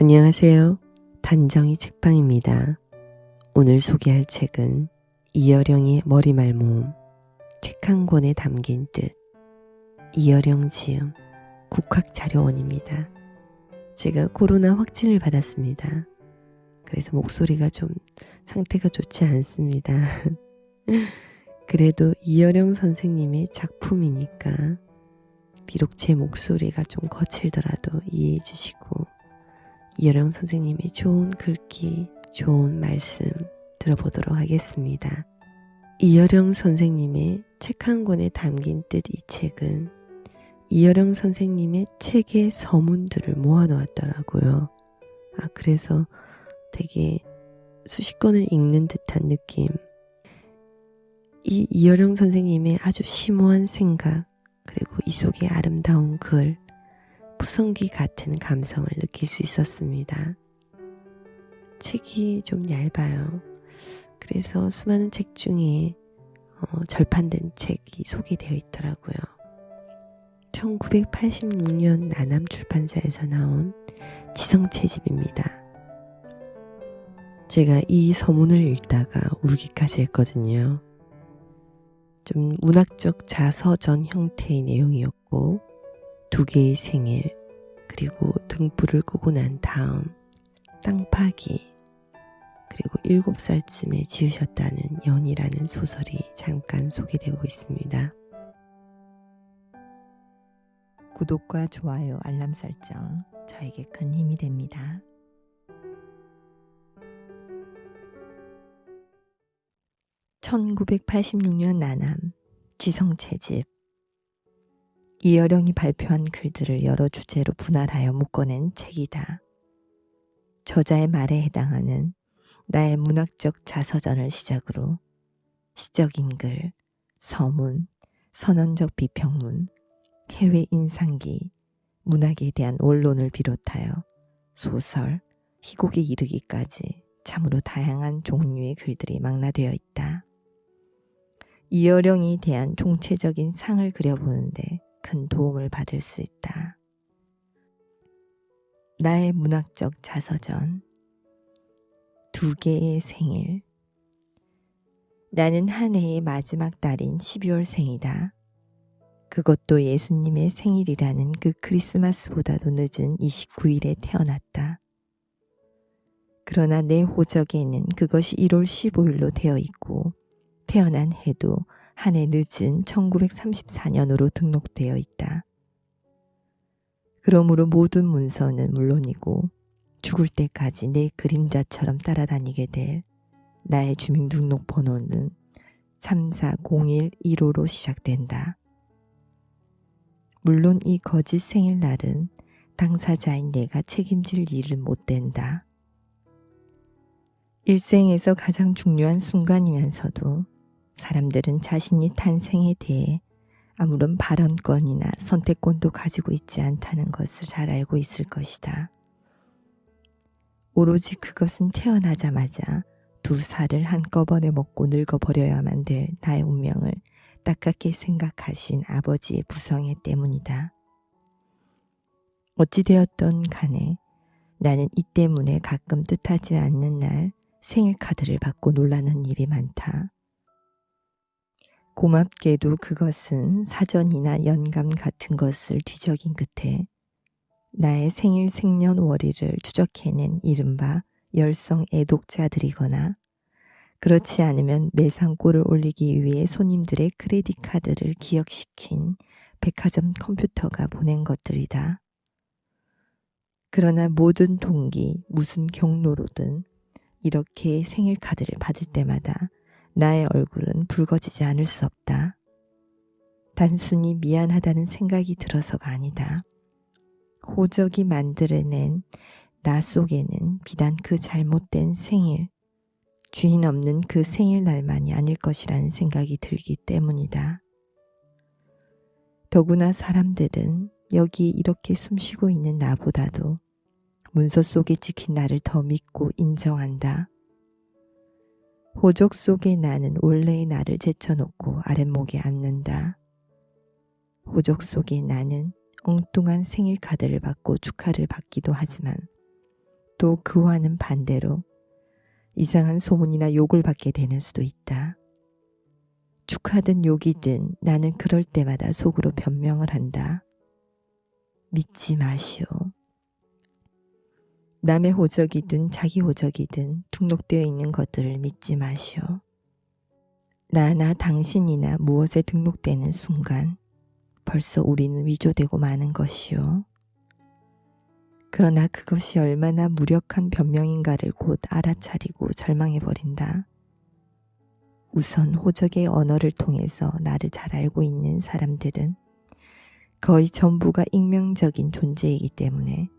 안녕하세요. 단정이 책방입니다. 오늘 소개할 책은 이여령의 머리말 모음 책 한 권에 담긴 뜻 이여령 지음 국학자료원입니다. 제가 코로나 확진을 받았습니다. 그래서 목소리가 좀 상태가 좋지 않습니다. 그래도 이여령 선생님의 작품이니까 비록 제 목소리가 좀 거칠더라도 이해해 주시고 이여령 선생님의 좋은 글귀, 좋은 말씀 들어보도록 하겠습니다. 이여령 선생님의 책 한 권에 담긴 뜻 이 책은 이여령 선생님의 책의 서문들을 모아놓았더라고요. 아, 그래서 되게 수십 권을 읽는 듯한 느낌. 이 이여령 선생님의 아주 심오한 생각, 그리고 이 속의 아름다운 글, 푸성기 같은 감성을 느낄 수 있었습니다. 책이 좀 얇아요. 그래서 수많은 책 중에 어, 절판된 책이 소개되어 있더라고요. 1986년 나남 출판사에서 나온 지성채집입니다. 제가 이 서문을 읽다가 울기까지 했거든요. 좀 문학적 자서전 형태의 내용이었고 두 개의 생일 그리고 등불을 끄고 난 다음 땅 파기 그리고 일곱 살쯤에 지으셨다는 연이라는 소설이 잠깐 소개되고 있습니다. 구독과 좋아요, 알람 설정 저에게 큰 힘이 됩니다. (1986년) 나남 지성채집 이여령이 발표한 글들을 여러 주제로 분할하여 묶어낸 책이다. 저자의 말에 해당하는 나의 문학적 자서전을 시작으로 시적인 글, 서문, 선언적 비평문, 해외 인상기, 문학에 대한 원론을 비롯하여 소설, 희곡에 이르기까지 참으로 다양한 종류의 글들이 망라되어 있다. 이여령이 대한 총체적인 상을 그려보는데 큰 도움을 받을 수 있다. 나의 문학적 자서전 두 개의 생일 나는 한 해의 마지막 달인 12월 생이다. 그것도 예수님의 생일이라는 그 크리스마스보다도 늦은 29일에 태어났다. 그러나 내 호적에는 그것이 1월 15일로 되어 있고 태어난 해도 한 해 늦은 1934년으로 등록되어 있다. 그러므로 모든 문서는 물론이고 죽을 때까지 내 그림자처럼 따라다니게 될 나의 주민등록번호는 340115로 시작된다. 물론 이 거짓 생일날은 당사자인 내가 책임질 일은 못 된다. 일생에서 가장 중요한 순간이면서도 사람들은 자신이 탄생에 대해 아무런 발언권이나 선택권도 가지고 있지 않다는 것을 잘 알고 있을 것이다. 오로지 그것은 태어나자마자 두 살을 한꺼번에 먹고 늙어버려야만 될 나의 운명을 딱깝게 생각하신 아버지의 부성애 때문이다. 어찌되었던 간에 나는 이 때문에 가끔 뜻하지 않는 날 생일 카드를 받고 놀라는 일이 많다. 고맙게도 그것은 사전이나 연감 같은 것을 뒤적인 끝에 나의 생일 생년월일을 추적해낸 이른바 열성 애독자들이거나 그렇지 않으면 매상골을 올리기 위해 손님들의 크레딧 카드를 기억시킨 백화점 컴퓨터가 보낸 것들이다. 그러나 모든 동기, 무슨 경로로든 이렇게 생일 카드를 받을 때마다 나의 얼굴은 붉어지지 않을 수 없다. 단순히 미안하다는 생각이 들어서가 아니다. 호적이 만들어낸 나 속에는 비단 그 잘못된 생일, 주인 없는 그 생일날만이 아닐 것이라는 생각이 들기 때문이다. 더구나 사람들은 여기 이렇게 숨쉬고 있는 나보다도 문서 속에 찍힌 나를 더 믿고 인정한다. 호적 속의 나는 원래의 나를 제쳐놓고 아랫목에 앉는다. 호적 속의 나는 엉뚱한 생일 카드를 받고 축하를 받기도 하지만 또 그와는 반대로 이상한 소문이나 욕을 받게 되는 수도 있다. 축하든 욕이든 나는 그럴 때마다 속으로 변명을 한다. 믿지 마시오. 남의 호적이든 자기 호적이든 등록되어 있는 것들을 믿지 마시오. 나나 당신이나 무엇에 등록되는 순간 벌써 우리는 위조되고 마는 것이오. 그러나 그것이 얼마나 무력한 변명인가를 곧 알아차리고 절망해버린다. 우선 호적의 언어를 통해서 나를 잘 알고 있는 사람들은 거의 전부가 익명적인 존재이기 때문에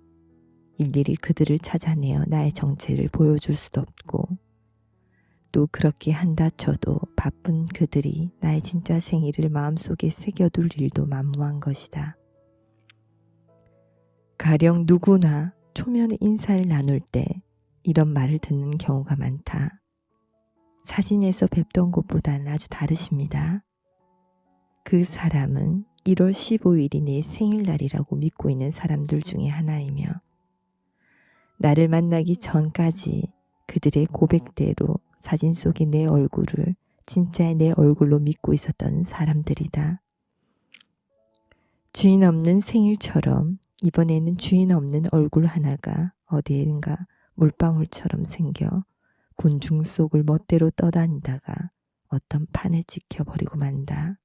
일일이 그들을 찾아내어 나의 정체를 보여줄 수도 없고 또 그렇게 한다 쳐도 바쁜 그들이 나의 진짜 생일을 마음속에 새겨둘 일도 만무한 것이다. 가령 누구나 초면에 인사를 나눌 때 이런 말을 듣는 경우가 많다. 사진에서 뵙던 곳보다는 아주 다르십니다. 그 사람은 1월 15일이 내 생일날이라고 믿고 있는 사람들 중에 하나이며 나를 만나기 전까지 그들의 고백대로 사진 속의 내 얼굴을 진짜의 내 얼굴로 믿고 있었던 사람들이다. 주인 없는 생일처럼 이번에는 주인 없는 얼굴 하나가 어디엔가 물방울처럼 생겨 군중 속을 멋대로 떠다니다가 어떤 판에 찍혀버리고 만다.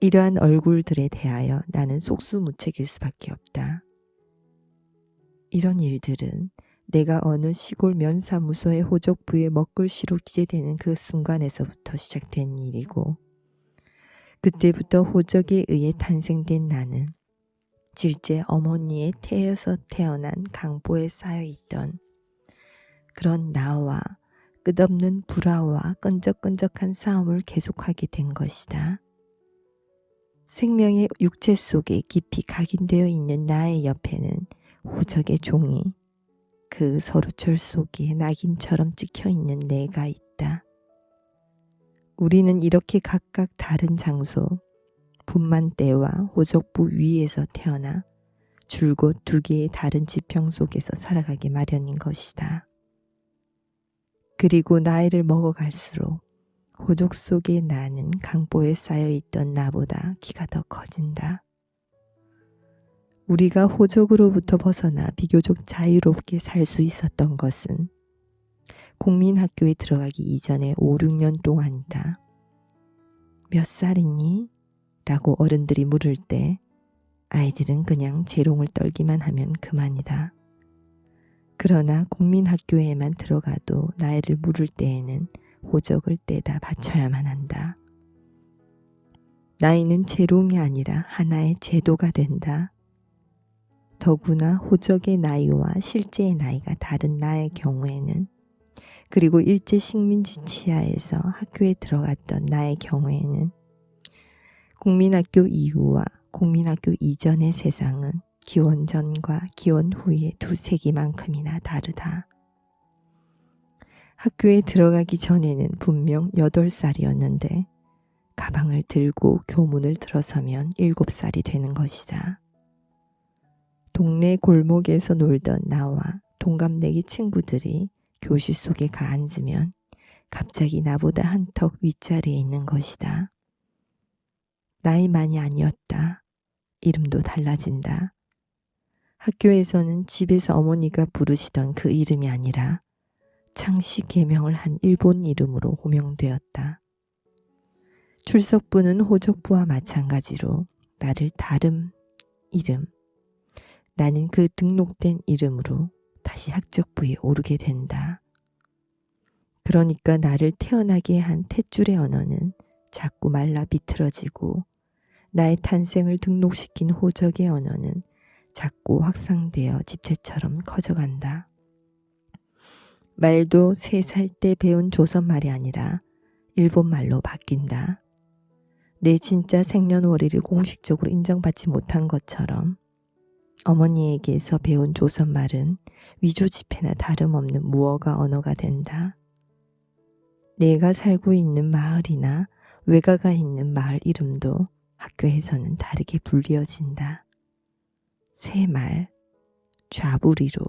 이러한 얼굴들에 대하여 나는 속수무책일 수밖에 없다. 이런 일들은 내가 어느 시골 면사무소의 호적부에 먹글씨로 기재되는 그 순간에서부터 시작된 일이고 그때부터 호적에 의해 탄생된 나는 실제 어머니의 태에서 태어난 강보에 쌓여있던 그런 나와 끝없는 불화와 끈적끈적한 싸움을 계속하게 된 것이다. 생명의 육체 속에 깊이 각인되어 있는 나의 옆에는 호적의 종이 그 서루철 속에 낙인처럼 찍혀 있는 내가 있다. 우리는 이렇게 각각 다른 장소, 분만대와 호적부 위에서 태어나 줄곧 두 개의 다른 지평 속에서 살아가기 마련인 것이다. 그리고 나이를 먹어갈수록 호적 속의 나는 강보에 쌓여있던 나보다 키가 더 커진다. 우리가 호적으로부터 벗어나 비교적 자유롭게 살 수 있었던 것은 국민학교에 들어가기 이전에 5, 6년 동안이다. 몇 살이니? 라고 어른들이 물을 때 아이들은 그냥 재롱을 떨기만 하면 그만이다. 그러나 국민학교에만 들어가도 나이를 물을 때에는 호적을 떼다 바쳐야만 한다. 나이는 재롱이 아니라 하나의 제도가 된다. 더구나 호적의 나이와 실제의 나이가 다른 나의 경우에는 그리고 일제 식민지 치하에서 학교에 들어갔던 나의 경우에는 국민학교 이후와 국민학교 이전의 세상은 기원 전과 기원 후의 두 세기만큼이나 다르다. 학교에 들어가기 전에는 분명 8살이었는데 가방을 들고 교문을 들어서면 7살이 되는 것이다. 동네 골목에서 놀던 나와 동갑내기 친구들이 교실 속에 가 앉으면 갑자기 나보다 한턱 윗자리에 있는 것이다. 나이만이 아니었다. 이름도 달라진다. 학교에서는 집에서 어머니가 부르시던 그 이름이 아니라 창씨 개명을 한 일본 이름으로 호명되었다. 출석부는 호적부와 마찬가지로 나를 다른 이름, 나는 그 등록된 이름으로 다시 학적부에 오르게 된다. 그러니까 나를 태어나게 한 탯줄의 언어는 자꾸 말라 비틀어지고 나의 탄생을 등록시킨 호적의 언어는 자꾸 확산되어 집체처럼 커져간다. 말도 세 살 때 배운 조선말이 아니라 일본말로 바뀐다. 내 진짜 생년월일을 공식적으로 인정받지 못한 것처럼 어머니에게서 배운 조선말은 위조지폐나 다름없는 무어가 언어가 된다. 내가 살고 있는 마을이나 외가가 있는 마을 이름도 학교에서는 다르게 불리어진다. 새 말, 좌부리로,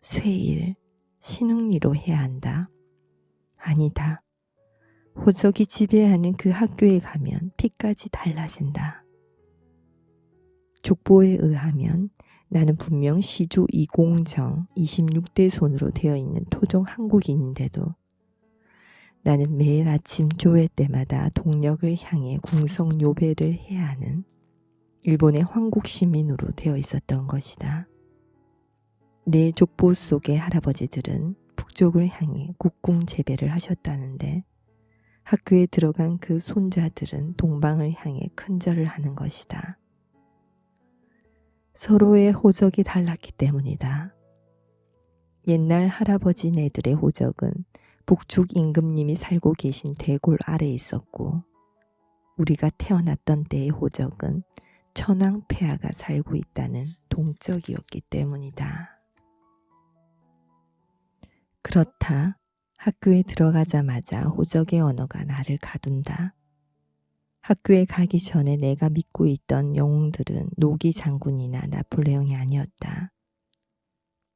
쇠일, 신흥리로 해야 한다. 아니다. 호적이 지배하는 그 학교에 가면 피까지 달라진다. 족보에 의하면 나는 분명 시주 이공정 26대 손으로 되어 있는 토종 한국인인데도 나는 매일 아침 조회 때마다 동력을 향해 궁성 요배를 해야 하는 일본의 황국 시민으로 되어 있었던 것이다. 내 족보 속의 할아버지들은 북쪽을 향해 국궁 재배를 하셨다는데 학교에 들어간 그 손자들은 동방을 향해 큰절을 하는 것이다. 서로의 호적이 달랐기 때문이다. 옛날 할아버지네들의 호적은 북쪽 임금님이 살고 계신 대골 아래에 있었고 우리가 태어났던 때의 호적은 천황 폐하가 살고 있다는 동적이었기 때문이다. 그렇다. 학교에 들어가자마자 호적의 언어가 나를 가둔다. 학교에 가기 전에 내가 믿고 있던 영웅들은 노기 장군이나 나폴레옹이 아니었다.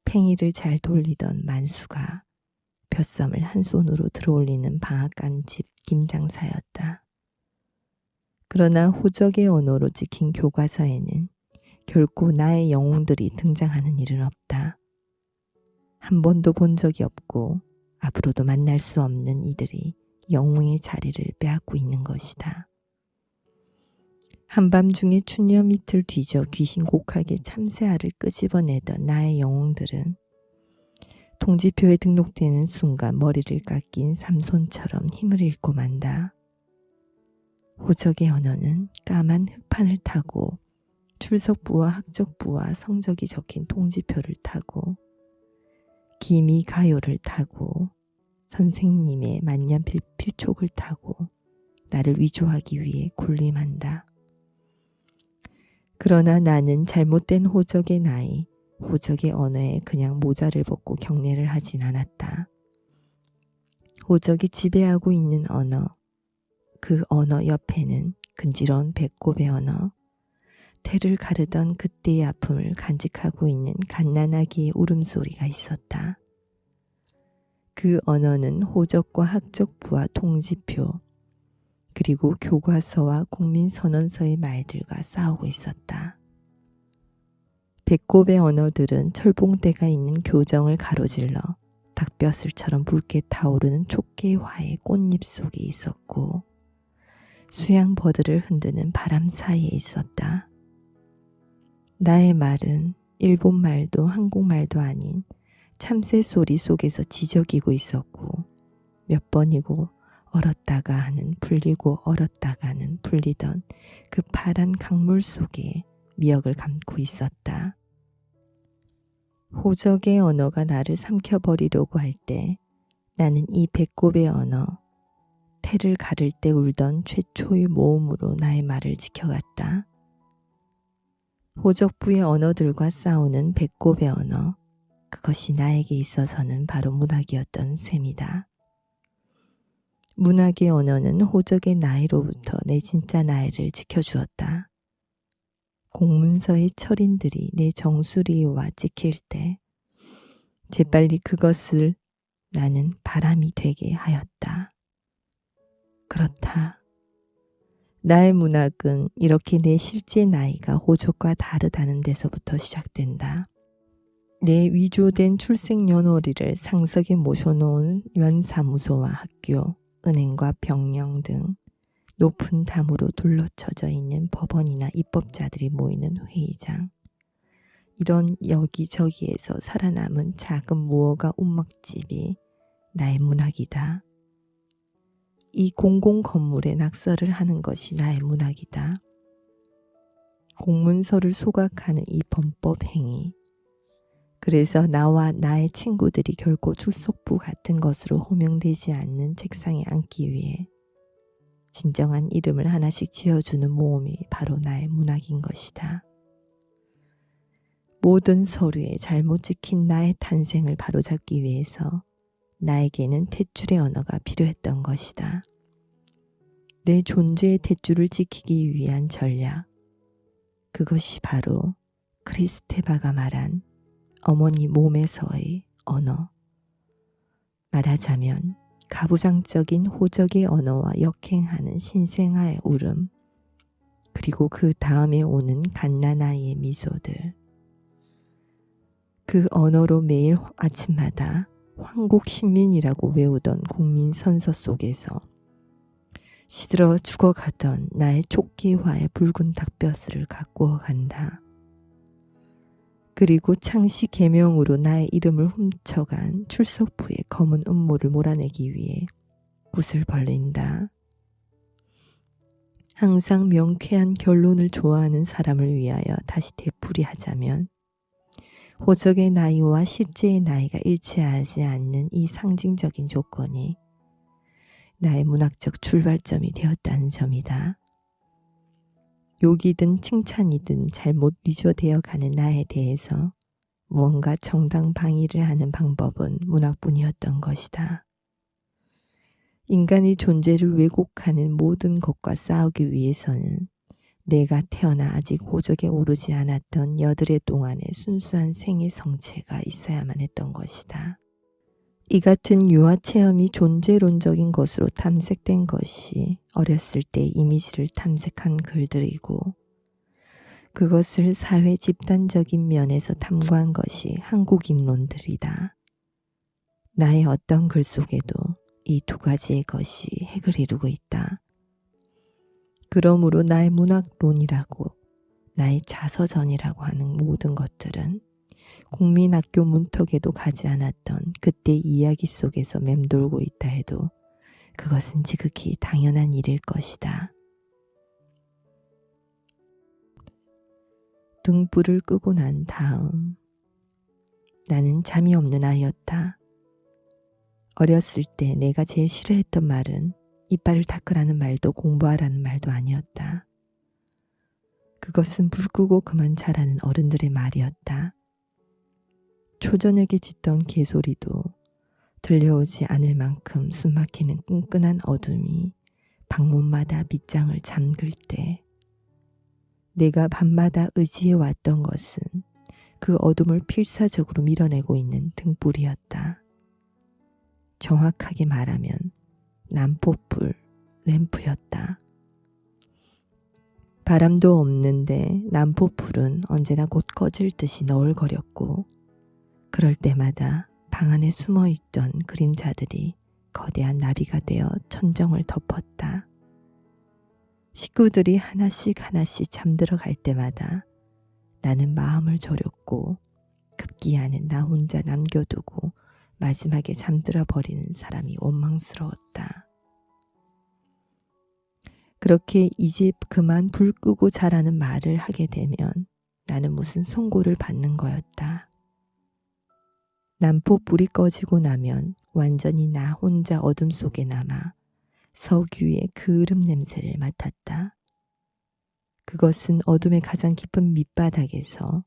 팽이를 잘 돌리던 만수가 벼썸을 한 손으로 들어올리는 방앗간 집 김장사였다. 그러나 호적의 언어로 찍힌 교과서에는 결코 나의 영웅들이 등장하는 일은 없다. 한 번도 본 적이 없고 앞으로도 만날 수 없는 이들이 영웅의 자리를 빼앗고 있는 것이다. 한밤중에 추녀 밑을 뒤져 귀신 곡하게 참새알을 끄집어내던 나의 영웅들은 통지표에 등록되는 순간 머리를 깎인 삼손처럼 힘을 잃고 만다. 호적의 언어는 까만 흙판을 타고 출석부와 학적부와 성적이 적힌 통지표를 타고 기미 가요를 타고 선생님의 만년필 필촉을 타고 나를 위조하기 위해 군림한다. 그러나 나는 잘못된 호적의 나이, 호적의 언어에 그냥 모자를 벗고 경례를 하진 않았다. 호적이 지배하고 있는 언어, 그 언어 옆에는 근지러운 배꼽의 언어, 태를 가르던 그때의 아픔을 간직하고 있는 갓난아기의 울음소리가 있었다. 그 언어는 호적과 학적부와 통지표, 그리고 교과서와 국민선언서의 말들과 싸우고 있었다. 배꼽의 언어들은 철봉대가 있는 교정을 가로질러 닭뼈슬처럼 붉게 타오르는 촉개화의 꽃잎 속에 있었고 수양버드를 흔드는 바람 사이에 있었다. 나의 말은 일본 말도 한국말도 아닌 참새 소리 속에서 지저귀고 있었고 몇 번이고 얼었다가 하는 풀리고 얼었다가는 풀리던 그 파란 강물 속에 미역을 감고 있었다. 호적의 언어가 나를 삼켜버리려고 할 때 나는 이 배꼽의 언어, 태를 가를 때 울던 최초의 모음으로 나의 말을 지켜갔다. 호적부의 언어들과 싸우는 배꼽의 언어, 그것이 나에게 있어서는 바로 문학이었던 셈이다. 문학의 언어는 호적의 나이로부터 내 진짜 나이를 지켜주었다. 공문서의 철인들이 내 정수리와 찍힐 때 재빨리 그것을 나는 바람이 되게 하였다. 그렇다. 나의 문학은 이렇게 내 실제 나이가 호적과 다르다는 데서부터 시작된다. 내 위조된 출생 연월일을 상석에 모셔놓은 연사무소와 학교, 은행과 병영 등 높은 담으로 둘러쳐져 있는 법원이나 입법자들이 모이는 회의장. 이런 여기저기에서 살아남은 작은 무허가 운막집이 나의 문학이다. 이 공공 건물에 낙서를 하는 것이 나의 문학이다. 공문서를 소각하는 이 범법 행위. 그래서 나와 나의 친구들이 결코 축석부 같은 것으로 호명되지 않는 책상에 앉기 위해 진정한 이름을 하나씩 지어주는 모험이 바로 나의 문학인 것이다. 모든 서류에 잘못 찍힌 나의 탄생을 바로잡기 위해서 나에게는 탯줄의 언어가 필요했던 것이다. 내 존재의 탯줄을 지키기 위한 전략. 그것이 바로 크리스테바가 말한 어머니 몸에서의 언어. 말하자면 가부장적인 호적의 언어와 역행하는 신생아의 울음, 그리고 그 다음에 오는 갓난아이의 미소들. 그 언어로 매일 아침마다 황국 신민이라고 외우던 국민 선서 속에서 시들어 죽어가던 나의 촉기화의 붉은 닭뼈슬을 가꾸어 간다. 그리고 창시 계명으로 나의 이름을 훔쳐간 출석부의 검은 음모를 몰아내기 위해 붓을 벌린다. 항상 명쾌한 결론을 좋아하는 사람을 위하여 다시 되풀이하자면 호적의 나이와 실제의 나이가 일치하지 않는 이 상징적인 조건이 나의 문학적 출발점이 되었다는 점이다. 욕이든 칭찬이든 잘못 위조되어 가는 나에 대해서 무언가 정당 방위를 하는 방법은 문학뿐이었던 것이다. 인간의 존재를 왜곡하는 모든 것과 싸우기 위해서는 내가 태어나 아직 호적에 오르지 않았던 여드레 동안의 순수한 생의 성체가 있어야만 했던 것이다. 이 같은 유아 체험이 존재론적인 것으로 탐색된 것이 어렸을 때 이미지를 탐색한 글들이고 그것을 사회 집단적인 면에서 탐구한 것이 한국인론들이다. 나의 어떤 글 속에도 이 두 가지의 것이 핵을 이루고 있다. 그러므로 나의 문학론이라고 나의 자서전이라고 하는 모든 것들은 국민학교 문턱에도 가지 않았던 그때 이야기 속에서 맴돌고 있다 해도 그것은 지극히 당연한 일일 것이다. 등불을 끄고 난 다음 나는 잠이 없는 아이였다. 어렸을 때 내가 제일 싫어했던 말은 이빨을 닦으라는 말도 공부하라는 말도 아니었다. 그것은 불 끄고 그만 자라는 어른들의 말이었다. 초저녁에 짖던 개소리도 들려오지 않을 만큼 숨막히는 끈끈한 어둠이 방문마다 밑장을 잠글 때 내가 밤마다 의지해 왔던 것은 그 어둠을 필사적으로 밀어내고 있는 등불이었다. 정확하게 말하면 난포불 램프였다. 바람도 없는데 난포불은 언제나 곧 꺼질 듯이 너울거렸고 그럴 때마다 방 안에 숨어 있던 그림자들이 거대한 나비가 되어 천정을 덮었다. 식구들이 하나씩 하나씩 잠들어 갈 때마다 나는 마음을 졸였고 급기야는 나 혼자 남겨두고 마지막에 잠들어 버리는 사람이 원망스러웠다. 그렇게 이제 그만 불 끄고 자라는 말을 하게 되면 나는 무슨 송고를 받는 거였다. 난포 불이 꺼지고 나면 완전히 나 혼자 어둠 속에 남아 석유의 그름 냄새를 맡았다. 그것은 어둠의 가장 깊은 밑바닥에서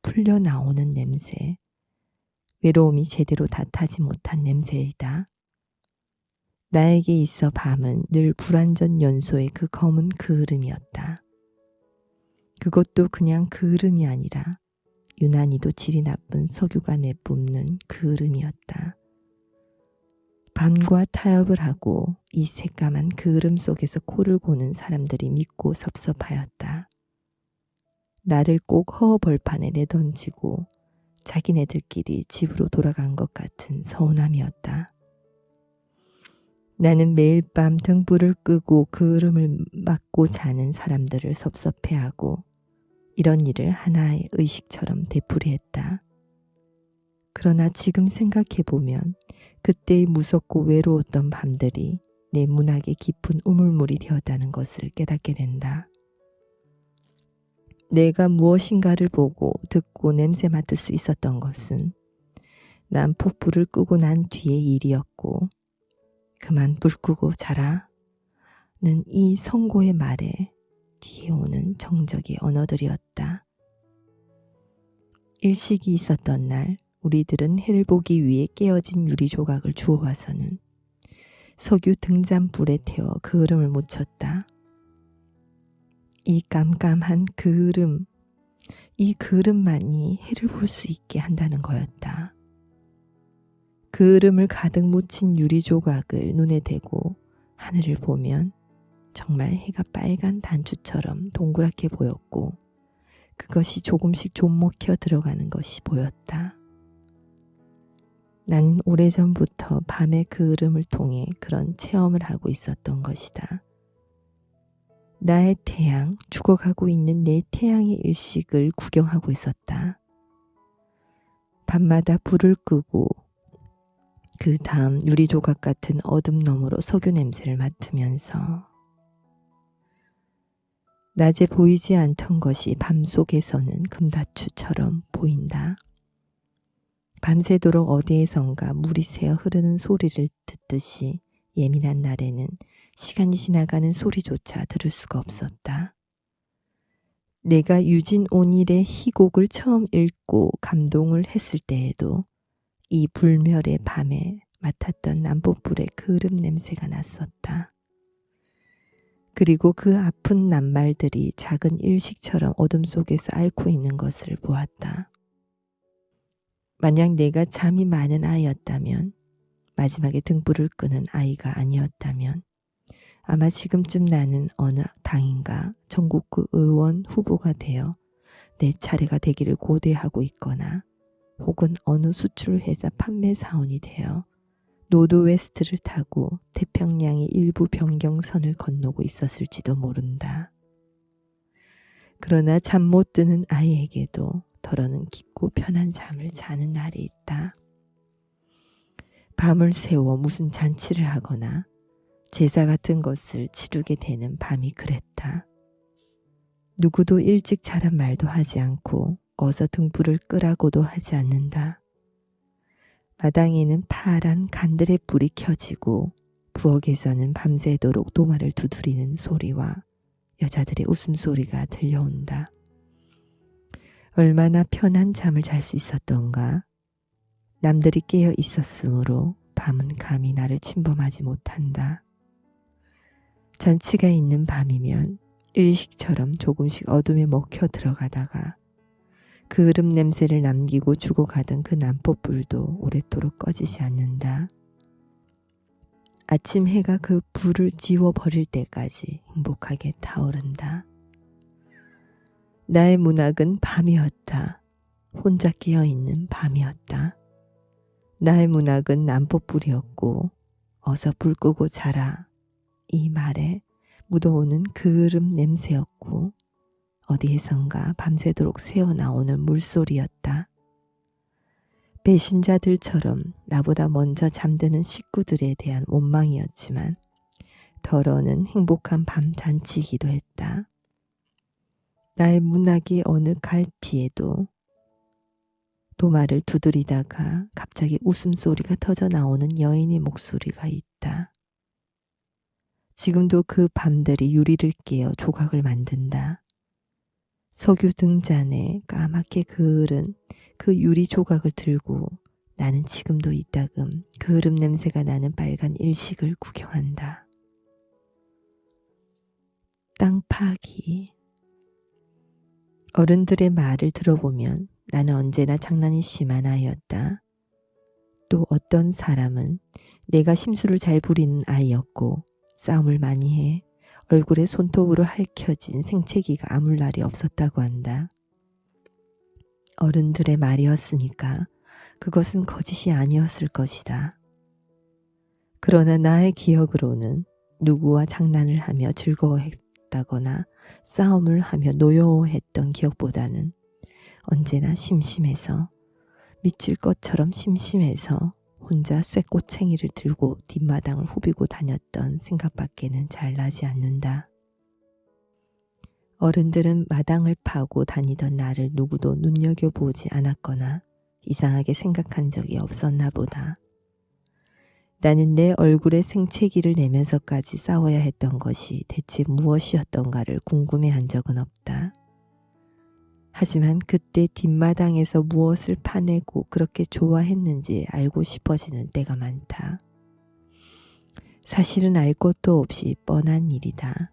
풀려 나오는 냄새, 외로움이 제대로 다 타지 못한 냄새이다. 나에게 있어 밤은 늘 불완전 연소의 그 검은 그을음이었다. 그것도 그냥 그을음이 아니라 유난히도 질이 나쁜 석유가 내뿜는 그을음이었다. 밤과 타협을 하고 이 새까만 그을음 속에서 코를 고는 사람들이 믿고 섭섭하였다. 나를 꼭 허허벌판에 내던지고 자기네들끼리 집으로 돌아간 것 같은 서운함이었다. 나는 매일 밤 등불을 끄고 그을음을 막고 자는 사람들을 섭섭해하고 이런 일을 하나의 의식처럼 되풀이했다. 그러나 지금 생각해보면 그때의 무섭고 외로웠던 밤들이 내 문학의 깊은 우물물이 되었다는 것을 깨닫게 된다. 내가 무엇인가를 보고 듣고 냄새 맡을 수 있었던 것은 난 폭불을 끄고 난 뒤의 일이었고 그만 불 끄고 자라 는이 성고의 말에 뒤에 오는 정적의 언어들이었다. 일식이 있었던 날 우리들은 해를 보기 위해 깨어진 유리 조각을 주워와서는 석유 등잔불에 태워 그을음을 묻혔다. 이 깜깜한 그을음, 이 그릇만이 해를 볼 수 있게 한다는 거였다. 그름을 가득 묻힌 유리 조각을 눈에 대고 하늘을 보면 정말 해가 빨간 단추처럼 동그랗게 보였고 그것이 조금씩 좀 먹혀 들어가는 것이 보였다. 나는 오래전부터 밤의 그을음을 통해 그런 체험을 하고 있었던 것이다. 나의 태양, 죽어가고 있는 내 태양의 일식을 구경하고 있었다. 밤마다 불을 끄고 그 다음 유리 조각 같은 어둠 너머로 석유 냄새를 맡으면서 낮에 보이지 않던 것이 밤 속에서는 금다추처럼 보인다. 밤새도록 어디에선가 물이 새어 흐르는 소리를 듣듯이 예민한 날에는 시간이 지나가는 소리조차 들을 수가 없었다. 내가 유진 온일의 희곡을 처음 읽고 감동을 했을 때에도 이 불멸의 밤에 맡았던 남포불의 그름 냄새가 났었다. 그리고 그 아픈 낱말들이 작은 일식처럼 어둠 속에서 앓고 있는 것을 보았다. 만약 내가 잠이 많은 아이였다면, 마지막에 등불을 끄는 아이가 아니었다면, 아마 지금쯤 나는 어느 당인가 전국구 의원 후보가 되어 내 차례가 되기를 고대하고 있거나 혹은 어느 수출회사 판매 사원이 되어 노드웨스트를 타고 태평양의 일부 변경선을 건너고 있었을지도 모른다. 그러나 잠 못 드는 아이에게도 덜어는 깊고 편한 잠을 자는 날이 있다. 밤을 새워 무슨 잔치를 하거나 제사 같은 것을 치르게 되는 밤이 그랬다. 누구도 일찍 자란 말도 하지 않고 어서 등불을 끄라고도 하지 않는다. 마당에는 파란 간들의 불이 켜지고 부엌에서는 밤새도록 도마를 두드리는 소리와 여자들의 웃음소리가 들려온다. 얼마나 편한 잠을 잘 수 있었던가. 남들이 깨어 있었으므로 밤은 감히 나를 침범하지 못한다. 잔치가 있는 밤이면 일식처럼 조금씩 어둠에 먹혀 들어가다가 그름 냄새를 남기고 죽어가던 그 난포불도 오랫도록 꺼지지 않는다. 아침 해가 그 불을 지워버릴 때까지 행복하게 타오른다. 나의 문학은 밤이었다. 혼자 깨어있는 밤이었다. 나의 문학은 난포불이었고 어서 불 끄고 자라 이 말에 묻어오는 그름 냄새였고 어디에선가 밤새도록 새어나오는 물소리였다. 배신자들처럼 나보다 먼저 잠드는 식구들에 대한 원망이었지만 덜어는 행복한 밤 잔치이기도 했다. 나의 문학의 어느 갈피에도 도마를 두드리다가 갑자기 웃음소리가 터져 나오는 여인의 목소리가 있다. 지금도 그 밤들이 유리를 깨어 조각을 만든다. 석유 등잔에 까맣게 그을은 그 유리 조각을 들고 나는 지금도 이따금 그을음 냄새가 나는 빨간 일식을 구경한다. 땅 파기 어른들의 말을 들어보면 나는 언제나 장난이 심한 아이였다. 또 어떤 사람은 내가 심술을 잘 부리는 아이였고 싸움을 많이 해 얼굴에 손톱으로 핥혀진 생채기가 아물 날이 없었다고 한다. 어른들의 말이었으니까 그것은 거짓이 아니었을 것이다. 그러나 나의 기억으로는 누구와 장난을 하며 즐거워했다거나 싸움을 하며 노여워했던 기억보다는 언제나 심심해서 미칠 것처럼 심심해서 혼자 쇠꼬챙이를 들고 뒷마당을 후비고 다녔던 생각밖에는 잘 나지 않는다. 어른들은 마당을 파고 다니던 나를 누구도 눈여겨보지 않았거나 이상하게 생각한 적이 없었나 보다. 나는 내 얼굴에 생채기를 내면서까지 싸워야 했던 것이 대체 무엇이었던가를 궁금해한 적은 없다. 하지만 그때 뒷마당에서 무엇을 파내고 그렇게 좋아했는지 알고 싶어지는 때가 많다. 사실은 알 것도 없이 뻔한 일이다.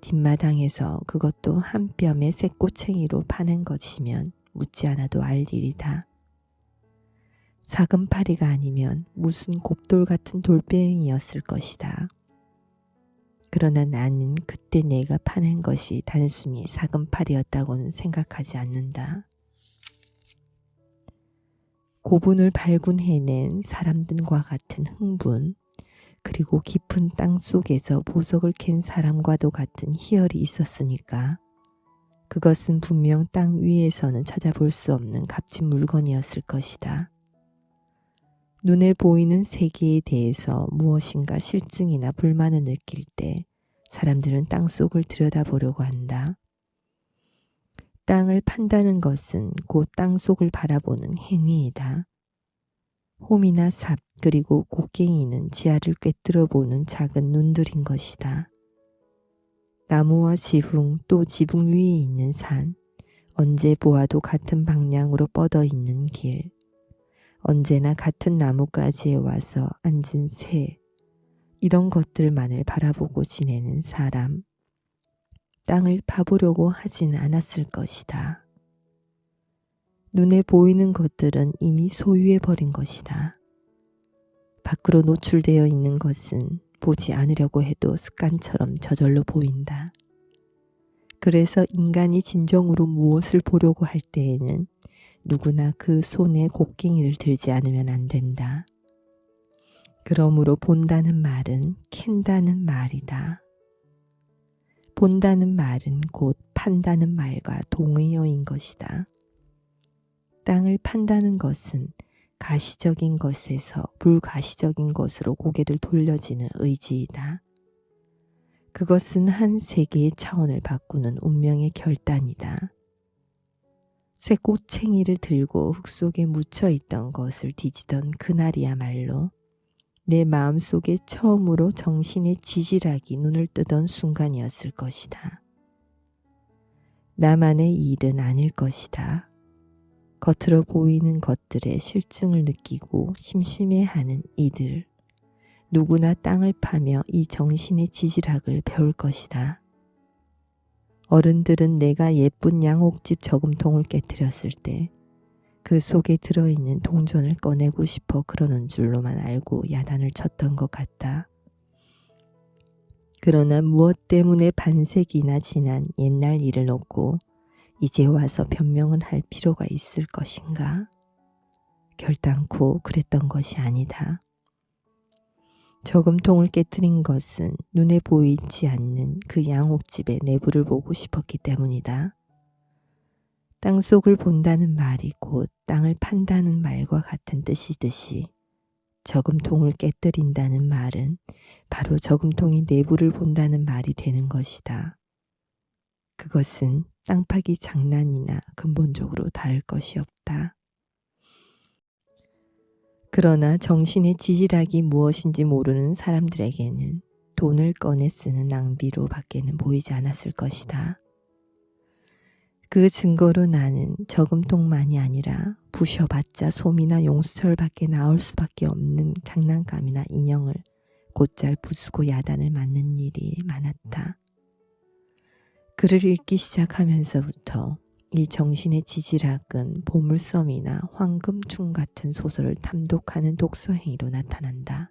뒷마당에서 그것도 한 뼘의 새꼬챙이로 파낸 것이면 묻지 않아도 알 일이다. 사금파리가 아니면 무슨 곱돌 같은 돌뱅이였을 것이다. 그러나 나는 그때 내가 파낸 것이 단순히 사금팔이었다고는 생각하지 않는다. 고분을 발군해낸 사람들과 같은 흥분, 그리고 깊은 땅 속에서 보석을 캔 사람과도 같은 희열이 있었으니까 그것은 분명 땅 위에서는 찾아볼 수 없는 값진 물건이었을 것이다. 눈에 보이는 세계에 대해서 무엇인가 실증이나 불만을 느낄 때 사람들은 땅 속을 들여다보려고 한다. 땅을 판다는 것은 곧 땅 속을 바라보는 행위이다. 홈이나 삽 그리고 곡괭이는 지하를 꿰뚫어 보는 작은 눈들인 것이다. 나무와 지붕 또 지붕 위에 있는 산 언제 보아도 같은 방향으로 뻗어 있는 길 언제나 같은 나무가지에 와서 앉은 새 이런 것들만을 바라보고 지내는 사람 땅을 파보려고 하진 않았을 것이다. 눈에 보이는 것들은 이미 소유해버린 것이다. 밖으로 노출되어 있는 것은 보지 않으려고 해도 습관처럼 저절로 보인다. 그래서 인간이 진정으로 무엇을 보려고 할 때에는 누구나 그 손에 곡괭이를 들지 않으면 안 된다. 그러므로 본다는 말은 캔다는 말이다. 본다는 말은 곧 판다는 말과 동의어인 것이다. 땅을 판다는 것은 가시적인 것에서 불가시적인 것으로 고개를 돌려지는 의지이다. 그것은 한 세계의 차원을 바꾸는 운명의 결단이다. 쇠꼬챙이를 들고 흙 속에 묻혀 있던 것을 뒤지던 그날이야말로 내 마음속에 처음으로 정신의 지질하기 눈을 뜨던 순간이었을 것이다. 나만의 일은 아닐 것이다. 겉으로 보이는 것들의 실증을 느끼고 심심해하는 이들. 누구나 땅을 파며 이 정신의 지질학을 배울 것이다. 어른들은 내가 예쁜 양옥집 저금통을 깨뜨렸을 때 그 속에 들어있는 동전을 꺼내고 싶어 그러는 줄로만 알고 야단을 쳤던 것 같다. 그러나 무엇 때문에 반세기나 지난 옛날 일을 놓고 이제 와서 변명을 할 필요가 있을 것인가? 결단코 그랬던 것이 아니다. 저금통을 깨뜨린 것은 눈에 보이지 않는 그 양옥집의 내부를 보고 싶었기 때문이다. 땅 속을 본다는 말이 곧 땅을 판다는 말과 같은 뜻이듯이 저금통을 깨뜨린다는 말은 바로 저금통의 내부를 본다는 말이 되는 것이다. 그것은 땅 파기 장난이나 근본적으로 다를 것이 없다. 그러나 정신의 지질학이 무엇인지 모르는 사람들에게는 돈을 꺼내 쓰는 낭비로 밖에는 보이지 않았을 것이다. 그 증거로 나는 저금통만이 아니라 부셔봤자 솜이나 용수철 밖에 나올 수밖에 없는 장난감이나 인형을 곧잘 부수고 야단을 맞는 일이 많았다. 글을 읽기 시작하면서부터 이 정신의 지질학은 보물섬이나 황금충 같은 소설을 탐독하는 독서 행위로 나타난다.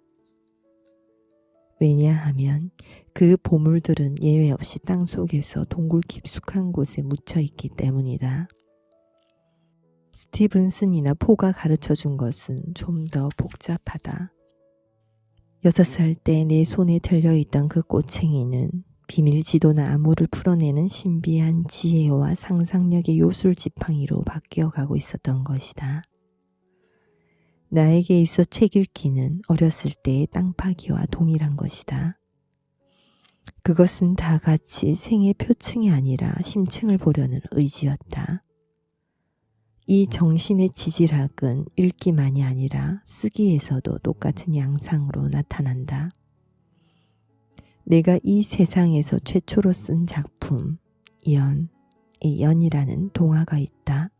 왜냐하면 그 보물들은 예외 없이 땅 속에서 동굴 깊숙한 곳에 묻혀 있기 때문이다. 스티븐슨이나 포가 가르쳐 준 것은 좀 더 복잡하다. 여섯 살 때 내 손에 들려있던 그 꼬챙이는 비밀 지도나 암호를 풀어내는 신비한 지혜와 상상력의 요술 지팡이로 바뀌어 가고 있었던 것이다. 나에게 있어 책 읽기는 어렸을 때의 땅 파기와 동일한 것이다. 그것은 다 같이 생의 표층이 아니라 심층을 보려는 의지였다. 이 정신의 지질학은 읽기만이 아니라 쓰기에서도 똑같은 양상으로 나타난다. 내가 이 세상에서 최초로 쓴 작품 연, 이 연이라는 동화가 있다.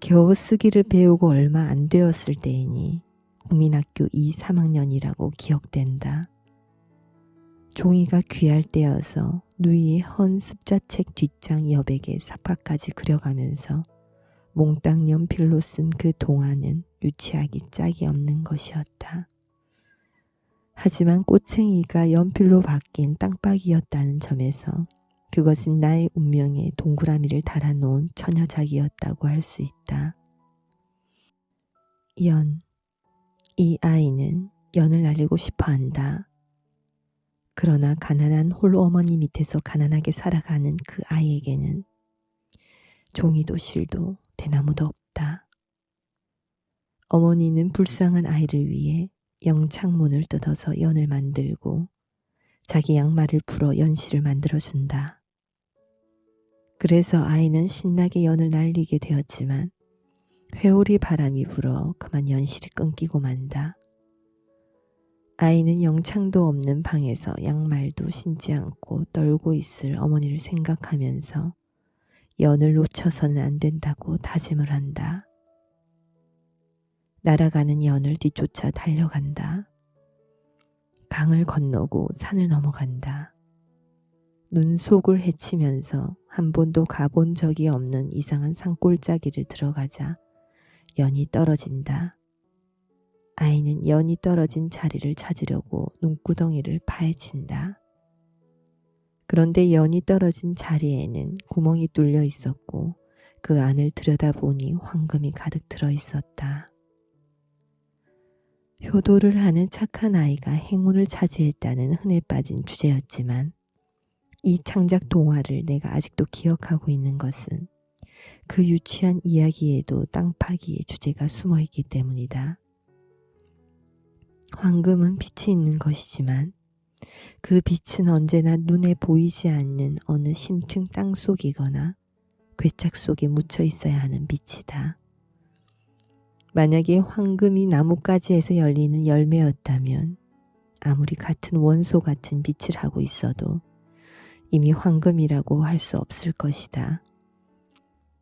겨우 쓰기를 배우고 얼마 안 되었을 때이니 국민학교 2, 3학년이라고 기억된다. 종이가 귀할 때여서 누이의 헌 습자책 뒷장 여백에 삽각까지 그려가면서 몽땅 연필로 쓴 그 동화는 유치하기 짝이 없는 것이었다. 하지만 꼬챙이가 연필로 바뀐 땅박이였다는 점에서 그것은 나의 운명에 동그라미를 달아놓은 처녀작이었다고 할 수 있다. 연. 이 아이는 연을 날리고 싶어 한다. 그러나 가난한 홀어머니 밑에서 가난하게 살아가는 그 아이에게는 종이도 실도 대나무도 없다. 어머니는 불쌍한 아이를 위해 영창문을 뜯어서 연을 만들고 자기 양말을 풀어 연실을 만들어준다. 그래서 아이는 신나게 연을 날리게 되었지만 회오리 바람이 불어 그만 연실이 끊기고 만다. 아이는 영창도 없는 방에서 양말도 신지 않고 떨고 있을 어머니를 생각하면서 연을 놓쳐서는 안 된다고 다짐을 한다. 날아가는 연을 뒤쫓아 달려간다. 강을 건너고 산을 넘어간다. 눈 속을 헤치면서 한 번도 가본 적이 없는 이상한 산골짜기를 들어가자 연이 떨어진다. 아이는 연이 떨어진 자리를 찾으려고 눈구덩이를 파헤친다. 그런데 연이 떨어진 자리에는 구멍이 뚫려 있었고 그 안을 들여다보니 황금이 가득 들어 있었다. 효도를 하는 착한 아이가 행운을 차지했다는 흔해 빠진 주제였지만 이 창작 동화를 내가 아직도 기억하고 있는 것은 그 유치한 이야기에도 땅 파기의 주제가 숨어 있기 때문이다. 황금은 빛이 있는 것이지만 그 빛은 언제나 눈에 보이지 않는 어느 심층 땅 속이거나 괴짝 속에 묻혀 있어야 하는 빛이다. 만약에 황금이 나뭇가지에서 열리는 열매였다면 아무리 같은 원소 같은 빛을 하고 있어도 이미 황금이라고 할 수 없을 것이다.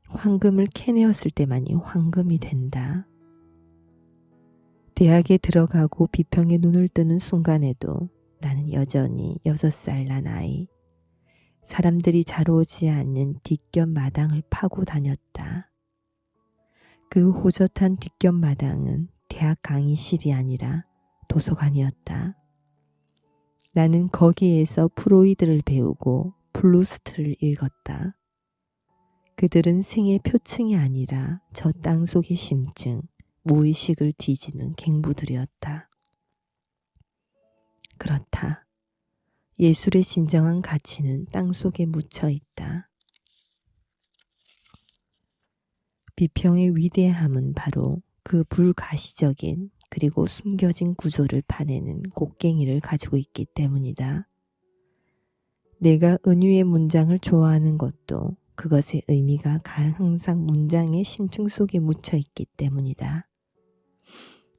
황금을 캐내었을 때만이 황금이 된다. 대학에 들어가고 비평에 눈을 뜨는 순간에도 나는 여전히 여섯 살 난 아이. 사람들이 잘 오지 않는 뒷곁 마당을 파고 다녔다. 그 호젓한 뒷곁 마당은 대학 강의실이 아니라 도서관이었다. 나는 거기에서 프로이드를 배우고 프루스트를 읽었다. 그들은 생의 표층이 아니라 저 땅 속의 심층, 무의식을 뒤지는 갱부들이었다. 그렇다. 예술의 진정한 가치는 땅 속에 묻혀 있다. 비평의 위대함은 바로 그 불가시적인 그리고 숨겨진 구조를 파내는 곡괭이를 가지고 있기 때문이다. 내가 은유의 문장을 좋아하는 것도 그것의 의미가 항상 문장의 심층 속에 묻혀 있기 때문이다.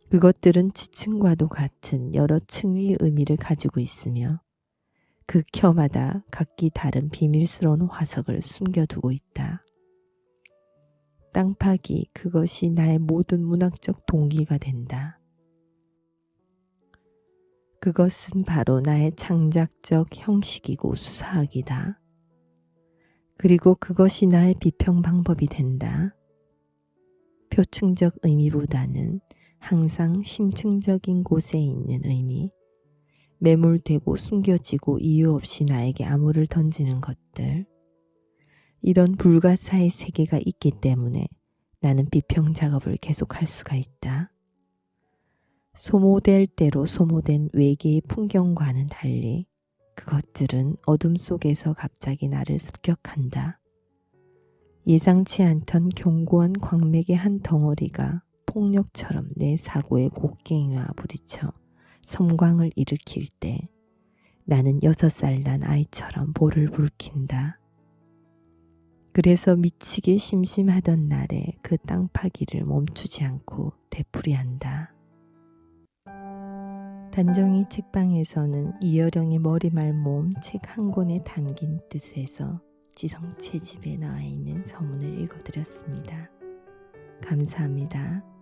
그것들은 지층과도 같은 여러 층의 의미를 가지고 있으며 그 켜마다 각기 다른 비밀스러운 화석을 숨겨두고 있다. 땅 파기 그것이 나의 모든 문학적 동기가 된다. 그것은 바로 나의 창작적 형식이고 수사학이다. 그리고 그것이 나의 비평 방법이 된다. 표층적 의미보다는 항상 심층적인 곳에 있는 의미, 매몰되고 숨겨지고 이유 없이 나에게 암호를 던지는 것들. 이런 불가사의 세계가 있기 때문에 나는 비평 작업을 계속할 수가 있다. 소모될 대로 소모된 외계의 풍경과는 달리 그것들은 어둠 속에서 갑자기 나를 습격한다. 예상치 않던 견고한 광맥의 한 덩어리가 폭력처럼 내 사고의 곡괭이와 부딪혀 섬광을 일으킬 때 나는 여섯 살 난 아이처럼 볼을 붉힌다. 그래서 미치게 심심하던 날에 그 땅 파기를 멈추지 않고 되풀이한다. 단정히 책방에서는 이여령의 머리말 모음 책한 권에 담긴 뜻에서 지성 채 집에 나와 있는 서문을 읽어드렸습니다. 감사합니다.